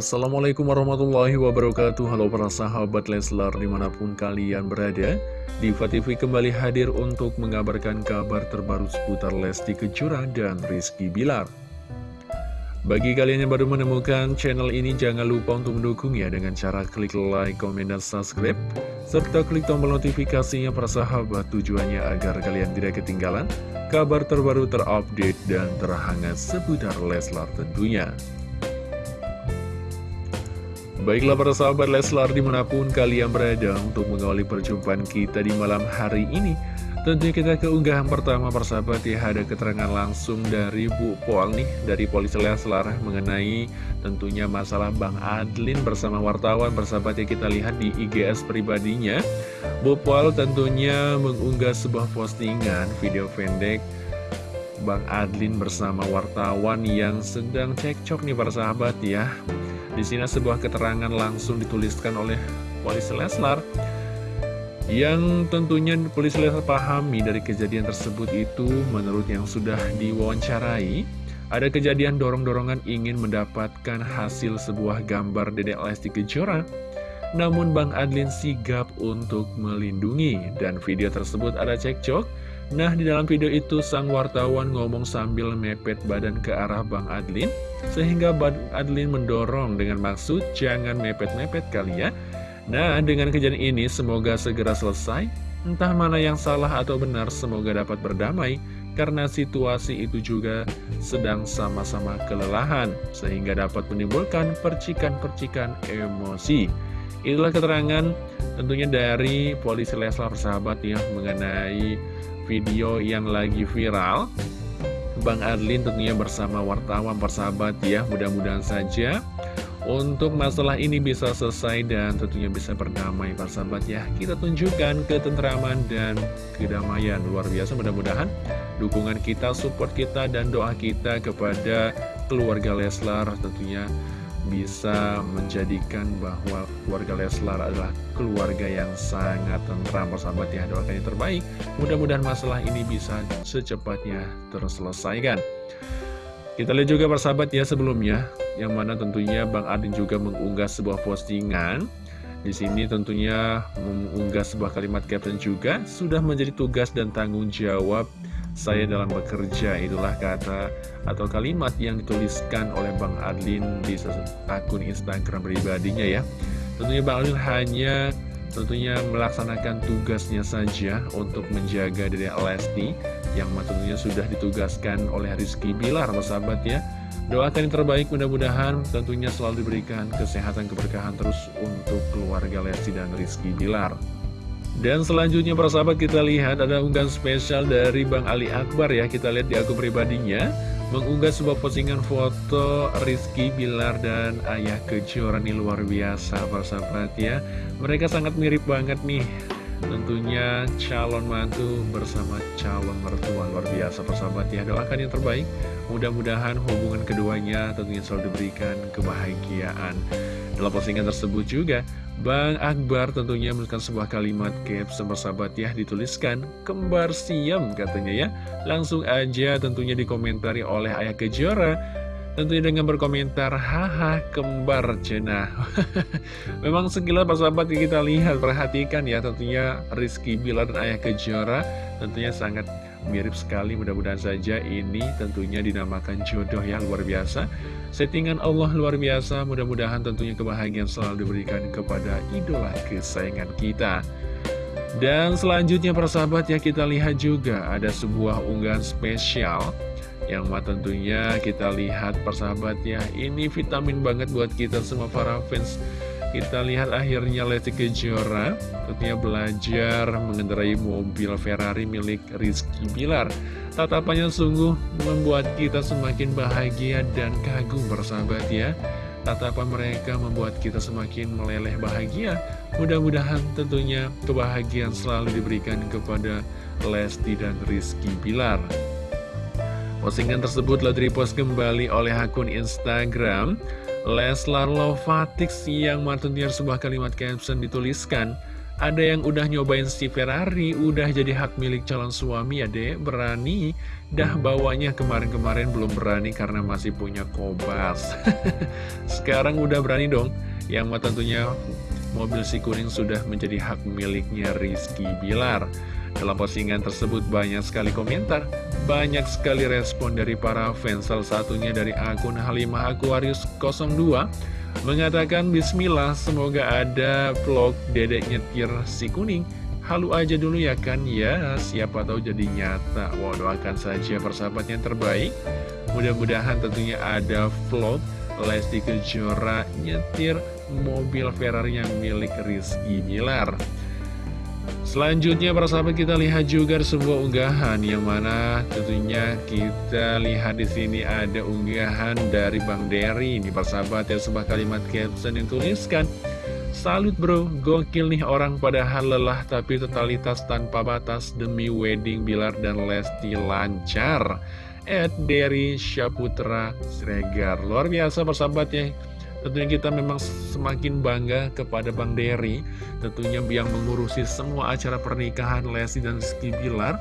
Assalamualaikum warahmatullahi wabarakatuh. Halo para sahabat Leslar di mana pun kalian berada Diva TV kembali hadir untuk mengabarkan kabar terbaru seputar Lesti Kejora dan Rizky Bilar. Bagi kalian yang baru menemukan channel ini jangan lupa untuk mendukung ya Dengan cara klik like, komen, dan subscribe Serta klik tombol notifikasinya para sahabat tujuannya agar kalian tidak ketinggalan Kabar terbaru terupdate dan terhangat seputar Leslar tentunya Baiklah para sahabat Leslar di mana pun kalian berada untuk mengawali perjumpaan kita di malam hari ini. Tentunya kita ke unggahan pertama persahabat ya ada keterangan langsung dari Bu Pol nih Dari Polisi Leslar mengenai tentunya masalah Bang Adlin bersama wartawan persahabat ya kita lihat di IGS pribadinya. Bu Pol tentunya mengunggah sebuah postingan video pendek Bang Adlin bersama wartawan yang sedang cekcok nih para sahabat ya di sini sebuah keterangan langsung dituliskan oleh polisi Leslar yang tentunya polisi Leslar pahami dari kejadian tersebut itu. Menurut yang sudah diwawancarai ada kejadian dorong-dorongan ingin mendapatkan hasil sebuah gambar Dedek Lesti Kejora. Namun Bang Adlin sigap untuk melindungi. Dan video tersebut ada cekcok Nah, di dalam video itu sang wartawan ngomong sambil mepet badan ke arah Bang Adlin, sehingga Bang Adlin mendorong dengan maksud jangan mepet-mepet kali ya. Nah, dengan kejadian ini semoga segera selesai, entah mana yang salah atau benar semoga dapat berdamai, karena situasi itu juga sedang sama-sama kelelahan, sehingga dapat menimbulkan percikan-percikan emosi. Itulah keterangan tentunya dari polisi Leslar sahabat ya mengenai video yang lagi viral. Bang Adlin tentunya bersama wartawan persahabat ya Mudah-mudahan saja. Untuk masalah ini bisa selesai dan tentunya bisa berdamai persahabat ya. Kita tunjukkan ketentraman dan kedamaian luar biasa. Mudah-mudahan dukungan kita, support kita, dan doa kita kepada keluarga Leslar tentunya bisa menjadikan bahwa keluarga Leslar adalah keluarga yang sangat tentram persahabat ya doakan yang terbaik. Mudah-mudahan masalah ini bisa secepatnya terselesaikan. Kita lihat juga persahabat ya sebelumnya yang mana tentunya Bang Adin juga mengunggah sebuah postingan. Di sini tentunya mengunggah sebuah kalimat caption juga sudah menjadi tugas dan tanggung jawab saya dalam bekerja itulah kata atau kalimat yang dituliskan oleh Bang Adlin di akun Instagram pribadinya ya. Tentunya Bang Adlin hanya tentunya melaksanakan tugasnya saja untuk menjaga diri Lesti yang tentunya sudah ditugaskan oleh Rizky Bilar sahabat ya. Doakan yang terbaik mudah-mudahan tentunya selalu diberikan kesehatan keberkahan terus untuk keluarga Lesti dan Rizky Bilar dan selanjutnya para sahabat kita lihat ada unggahan spesial dari Bang Ali Akbar ya. Kita lihat di akun pribadinya. Mengunggah sebuah postingan foto Rizky Bilar dan Ayah Kejora ini luar biasa para sahabat ya. Mereka sangat mirip banget nih. Tentunya calon mantu bersama calon mertua luar biasa persahabat ya. Doakan yang terbaik. Mudah-mudahan hubungan keduanya tentunya selalu diberikan kebahagiaan Dalam postingan tersebut juga Bang Akbar tentunya menuliskan sebuah kalimat caption bersahabat ya dituliskan kembar siam katanya ya. Langsung aja tentunya dikomentari oleh Ayah Kejora. Tentunya dengan berkomentar haha kembar cenah memang sekilas persahabat kita lihat perhatikan ya tentunya Rizky Bilar dan Ayah Kejora tentunya sangat mirip sekali mudah-mudahan saja ini tentunya dinamakan jodoh yang luar biasa. Settingan Allah luar biasa mudah-mudahan tentunya kebahagiaan selalu diberikan kepada idola kesayangan kita. Dan selanjutnya persahabat ya kita lihat juga ada sebuah unggahan spesial yang tentunya kita lihat persahabat ya. Ini vitamin banget buat kita semua para fans Kita lihat akhirnya Lesti Kejora tentunya belajar mengendarai mobil Ferrari milik Rizky Bilar. Tatapannya sungguh membuat kita semakin bahagia dan kagum bersahabat ya. Tatapan mereka membuat kita semakin meleleh bahagia. Mudah-mudahan tentunya kebahagiaan selalu diberikan kepada Lesti dan Rizky Bilar. Postingan tersebut telah direpost kembali oleh akun Instagram Leslar Lovatix yang tentunya sebuah kalimat caption dituliskan ada yang udah nyobain si Ferrari, udah jadi hak milik calon suami ya deh, berani. Dah bawanya kemarin-kemarin belum berani karena masih punya kobas. Sekarang udah berani dong, yang tentunya mobil si kuning sudah menjadi hak miliknya Rizky Bilar. Dalam postingan tersebut banyak sekali komentar, banyak sekali respon dari para fans, salah satunya dari akun Halimah Aquarius 02, mengatakan Bismillah, semoga ada vlog dedek nyetir si kuning. Halu aja dulu ya kan, ya siapa tahu jadi nyata. Wow, doakan saja persahabat yang terbaik. Mudah-mudahan tentunya ada vlog Lesti Kejora nyetir mobil Ferrari yang milik Rizky Bilar. Selanjutnya para sahabat kita lihat juga sebuah unggahan yang mana tentunya kita lihat di sini ada unggahan dari Bang Derry. Ini para sahabat ya sebuah kalimat caption yang tuliskan Salut bro, gokil nih orang padahal lelah tapi totalitas tanpa batas demi wedding Bilar dan Lesti lancar. Ed Derry Syaputra Sregar. Luar biasa persahabat ya Tentunya kita memang semakin bangga kepada Bang Derry Tentunya yang mengurusi semua acara pernikahan Lesti dan Rizky Bilar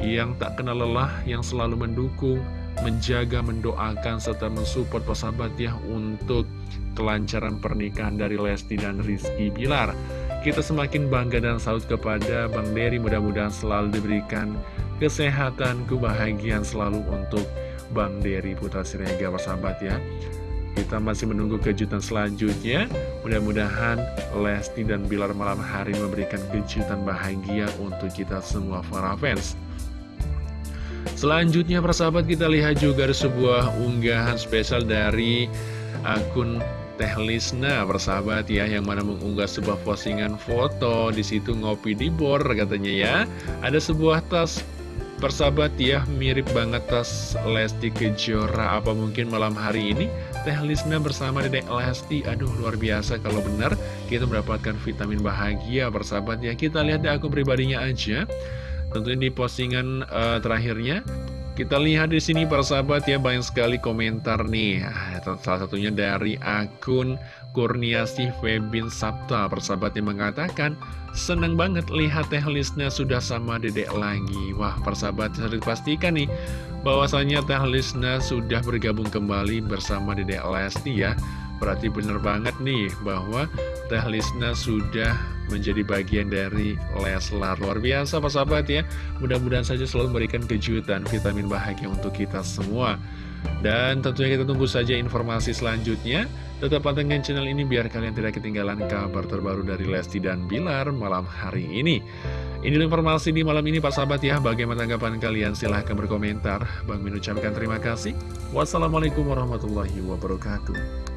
Yang tak kenal lelah, yang selalu mendukung, menjaga, mendoakan, serta mensupport persahabat ya Untuk kelancaran pernikahan dari Lesti dan Rizky Bilar. Kita semakin bangga dan salut kepada Bang Derry Mudah-mudahan selalu diberikan kesehatan, kebahagiaan selalu untuk Bang Derry Putra Sirega persahabat ya kita masih menunggu kejutan selanjutnya. Mudah-mudahan Lesti dan Bilar malam hari memberikan kejutan bahagia untuk kita semua para fans. Selanjutnya persahabat kita lihat juga sebuah unggahan spesial dari akun Teh Lisna persahabat ya yang mana mengunggah sebuah postingan foto di situ ngopi di bor katanya ya. Ada sebuah tas persahabat ya mirip banget tas Lesti Kejora. Apa mungkin malam hari ini Teh Lisna bersama Dedek Lesti? Aduh luar biasa kalau benar kita mendapatkan vitamin bahagia persahabat ya. Kita lihat di akun pribadinya aja. Tentunya di postingan uh, terakhirnya kita lihat di sini persahabat ya banyak sekali komentar nih. Ah, salah satunya dari akun Kurniasih Febin Sabta persahabat yang mengatakan seneng banget lihat Teh Lisna sudah sama dedek lagi. Wah persahabat harus dipastikan nih bahwasanya Teh Lisna sudah bergabung kembali bersama dedek Lesti ya. Berarti bener banget nih bahwa Teh Lisna sudah menjadi bagian dari Leslar. Luar biasa Pak Sahabat ya. Mudah-mudahan saja selalu memberikan kejutan vitamin bahagia untuk kita semua. Dan tentunya kita tunggu saja informasi selanjutnya. Tetap pantengin channel ini biar kalian tidak ketinggalan kabar terbaru dari Lesti dan Bilar malam hari ini. Ini informasi di malam ini Pak Sahabat ya. Bagaimana tanggapan kalian? Silahkan berkomentar. Bang Min ucapkan terima kasih. Wassalamualaikum warahmatullahi wabarakatuh